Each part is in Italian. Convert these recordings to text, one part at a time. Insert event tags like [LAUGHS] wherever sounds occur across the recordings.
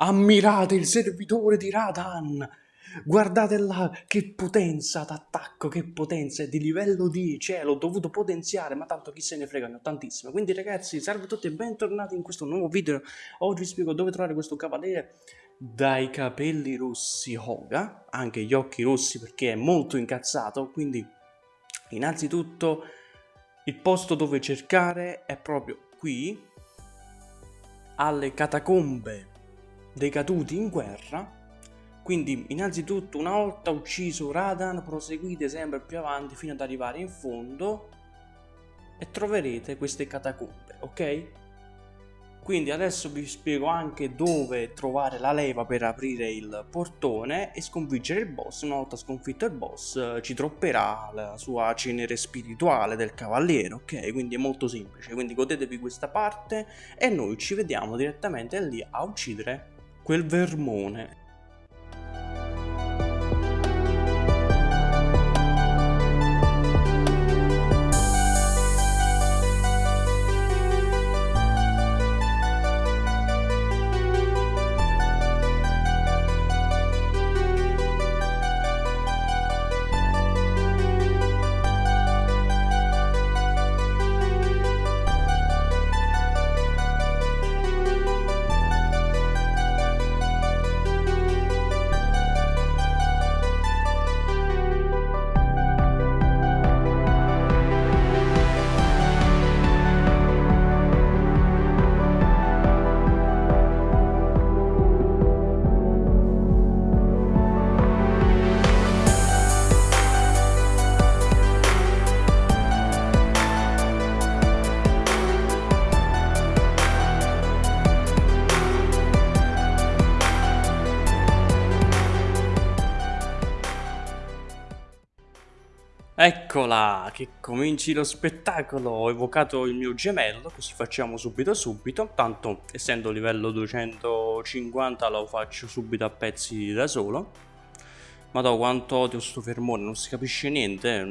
Ammirate il servitore di Radan! Guardate là, che potenza d'attacco, che potenza, è di livello 10, eh, l'ho dovuto potenziare, ma tanto chi se ne frega, ne ho tantissime. Quindi ragazzi, salve a tutti e bentornati in questo nuovo video. Oggi vi spiego dove trovare questo cavaliere dai capelli rossi Hoga, anche gli occhi rossi perché è molto incazzato, quindi innanzitutto il posto dove cercare è proprio qui, alle catacombe dei caduti in guerra quindi innanzitutto una volta ucciso Radan proseguite sempre più avanti fino ad arrivare in fondo e troverete queste catacombe, ok? Quindi adesso vi spiego anche dove trovare la leva per aprire il portone e sconfiggere il boss. Una volta sconfitto il boss ci tropperà la sua cenere spirituale del cavaliere, ok? Quindi è molto semplice, quindi godetevi questa parte e noi ci vediamo direttamente lì a uccidere quel vermone. Eccola, che cominci lo spettacolo, ho evocato il mio gemello, così facciamo subito subito, tanto essendo livello 250 lo faccio subito a pezzi da solo. Madò quanto odio sto fermone, non si capisce niente, eh.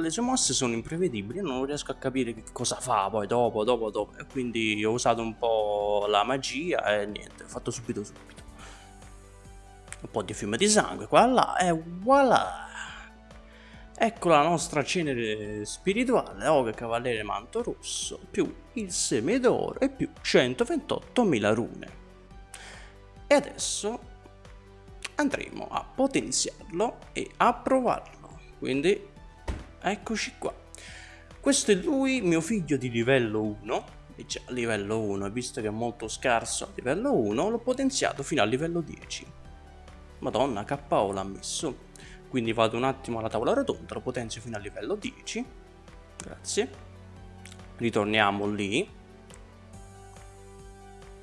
le sue mosse sono imprevedibili, non riesco a capire che cosa fa poi dopo, dopo, dopo, e quindi ho usato un po' la magia e niente, ho fatto subito subito. Un po' di fiume di sangue qua là e voilà! Ecco la nostra cenere spirituale, Oga Cavaliere Manto Rosso, più il seme d'oro e più 128.000 rune. E adesso andremo a potenziarlo e a provarlo. Quindi eccoci qua. Questo è lui, mio figlio di livello 1, e già livello 1, visto che è molto scarso a livello 1, l'ho potenziato fino a livello 10. Madonna, KO l'ha messo. Quindi vado un attimo alla tavola rotonda, lo potenzio fino a livello 10. Grazie. Ritorniamo lì.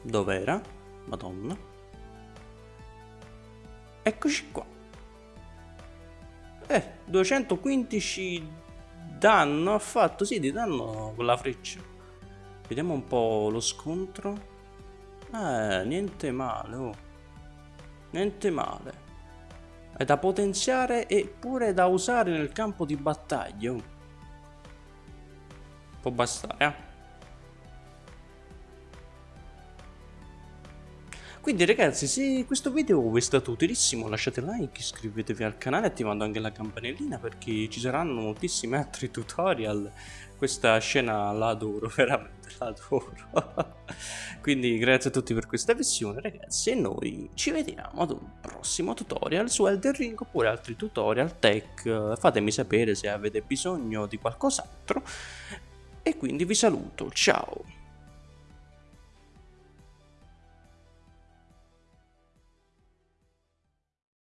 Dov'era? Madonna. Eccoci qua. Eh, 215 danno ha fatto, sì, di danno con la freccia. Vediamo un po' lo scontro. Eh, niente male, oh. Niente male da potenziare e pure da usare nel campo di battaglia. Può bastare, eh? Quindi ragazzi se questo video vi è stato utilissimo lasciate like, iscrivetevi al canale attivando anche la campanellina perché ci saranno moltissimi altri tutorial. Questa scena la adoro, [LAUGHS] veramente la adoro. Quindi grazie a tutti per questa visione ragazzi e noi ci vediamo ad un prossimo tutorial su Elden Ring oppure altri tutorial tech. Fatemi sapere se avete bisogno di qualcos'altro. E quindi vi saluto, ciao